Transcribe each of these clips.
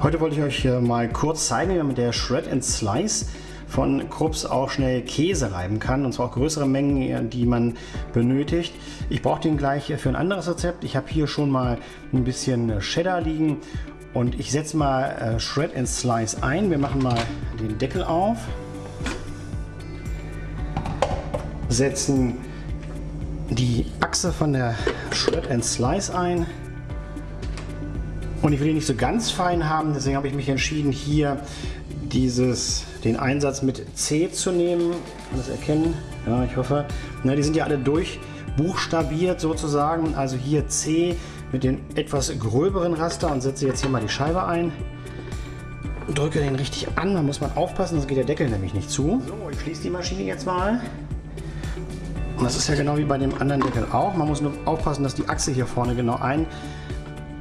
Heute wollte ich euch mal kurz zeigen, wie man mit der Shred and Slice von Krups auch schnell Käse reiben kann und zwar auch größere Mengen, die man benötigt. Ich brauche den gleich für ein anderes Rezept. Ich habe hier schon mal ein bisschen Cheddar liegen und ich setze mal äh, Shred and Slice ein. Wir machen mal den Deckel auf, setzen die Achse von der Shred and Slice ein und ich will ihn nicht so ganz fein haben, deswegen habe ich mich entschieden, hier dieses, den Einsatz mit C zu nehmen. Kann das erkennen? Ja, ich hoffe. Na, die sind ja alle durchbuchstabiert sozusagen. Also hier C mit dem etwas gröberen Raster und setze jetzt hier mal die Scheibe ein. Drücke den richtig an, da muss man aufpassen, sonst geht der Deckel nämlich nicht zu. So, ich schließe die Maschine jetzt mal. Und das ist ja genau wie bei dem anderen Deckel auch. Man muss nur aufpassen, dass die Achse hier vorne genau ein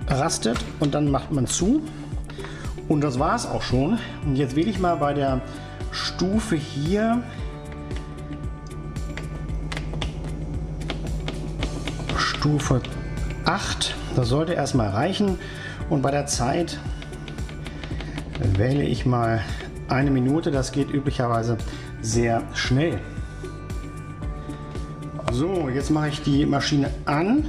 rastet und dann macht man zu. Und das war es auch schon. Und jetzt wähle ich mal bei der Stufe hier Stufe 8. Das sollte erstmal reichen. Und bei der Zeit wähle ich mal eine Minute. Das geht üblicherweise sehr schnell. So, jetzt mache ich die Maschine an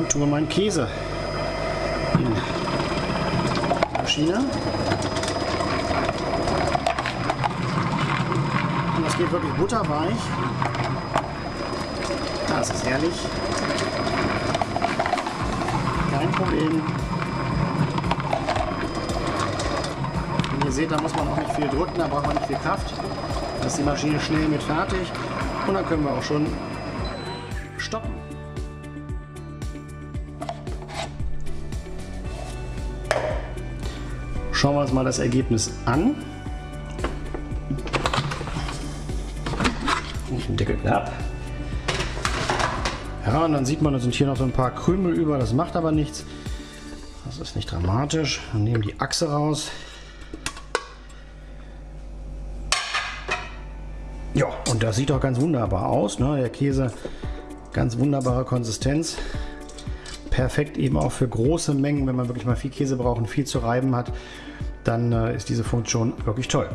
und tue meinen Käse in die Maschine. Und das geht wirklich butterweich. Das ist herrlich. Kein Problem. Und ihr seht, da muss man auch nicht viel drücken, da braucht man nicht viel Kraft. Da ist die Maschine schnell mit fertig. Und dann können wir auch schon stoppen. Schauen wir uns mal das Ergebnis an. Ich Deckel ab. Ja, und dann sieht man, da sind hier noch so ein paar Krümel über, das macht aber nichts. Das ist nicht dramatisch. Wir nehmen die Achse raus. Ja, und das sieht doch ganz wunderbar aus. Ne? Der Käse, ganz wunderbare Konsistenz. Perfekt eben auch für große Mengen, wenn man wirklich mal viel Käse braucht und viel zu reiben hat dann äh, ist diese Funktion wirklich toll.